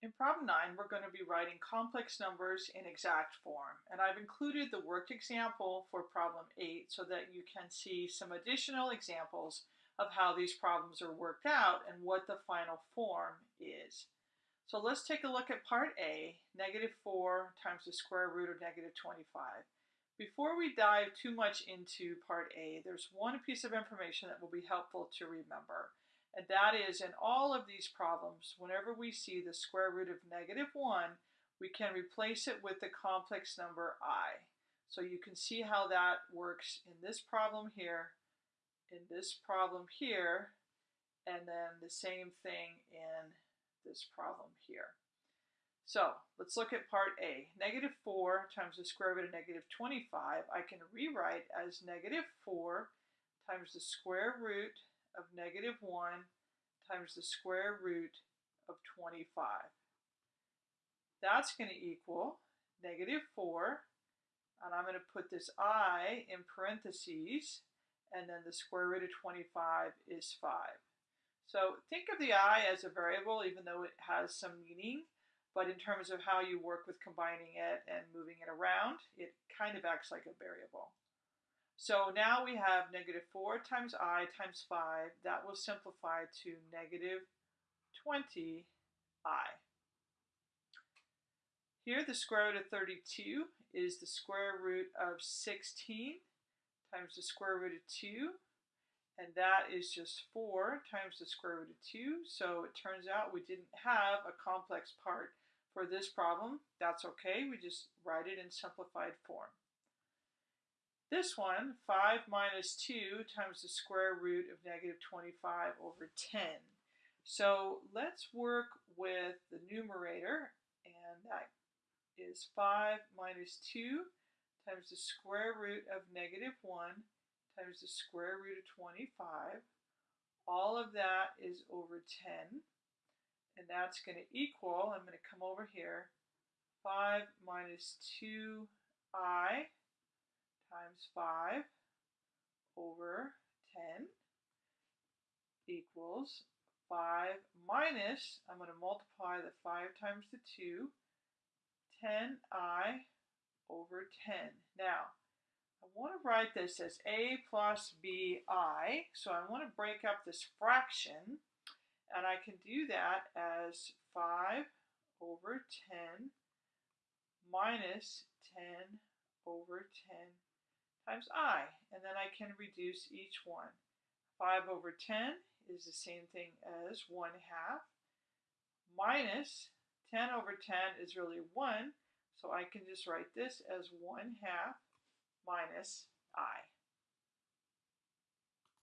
In problem 9, we're going to be writing complex numbers in exact form. And I've included the worked example for problem 8 so that you can see some additional examples of how these problems are worked out and what the final form is. So let's take a look at part A, negative 4 times the square root of negative 25. Before we dive too much into part A, there's one piece of information that will be helpful to remember. And that is in all of these problems, whenever we see the square root of negative 1, we can replace it with the complex number i. So you can see how that works in this problem here, in this problem here, and then the same thing in this problem here. So let's look at part A. Negative 4 times the square root of negative 25, I can rewrite as negative 4 times the square root of negative 1 times the square root of 25. That's going to equal negative 4, and I'm going to put this i in parentheses, and then the square root of 25 is 5. So think of the i as a variable, even though it has some meaning, but in terms of how you work with combining it and moving it around, it kind of acts like a variable. So now we have negative 4 times i times 5. That will simplify to negative 20i. Here the square root of 32 is the square root of 16 times the square root of 2. And that is just 4 times the square root of 2. So it turns out we didn't have a complex part for this problem. That's okay. We just write it in simplified form. This one, 5 minus 2 times the square root of negative 25 over 10. So let's work with the numerator, and that is 5 minus 2 times the square root of negative 1 times the square root of 25. All of that is over 10, and that's going to equal, I'm going to come over here, 5 minus 2i times 5 over 10 equals 5 minus, I'm going to multiply the 5 times the 2, 10i over 10. Now, I want to write this as a plus bi, so I want to break up this fraction, and I can do that as 5 over 10 minus 10 over 10 times i, and then I can reduce each one. 5 over 10 is the same thing as 1 half, minus 10 over 10 is really 1, so I can just write this as 1 half minus i.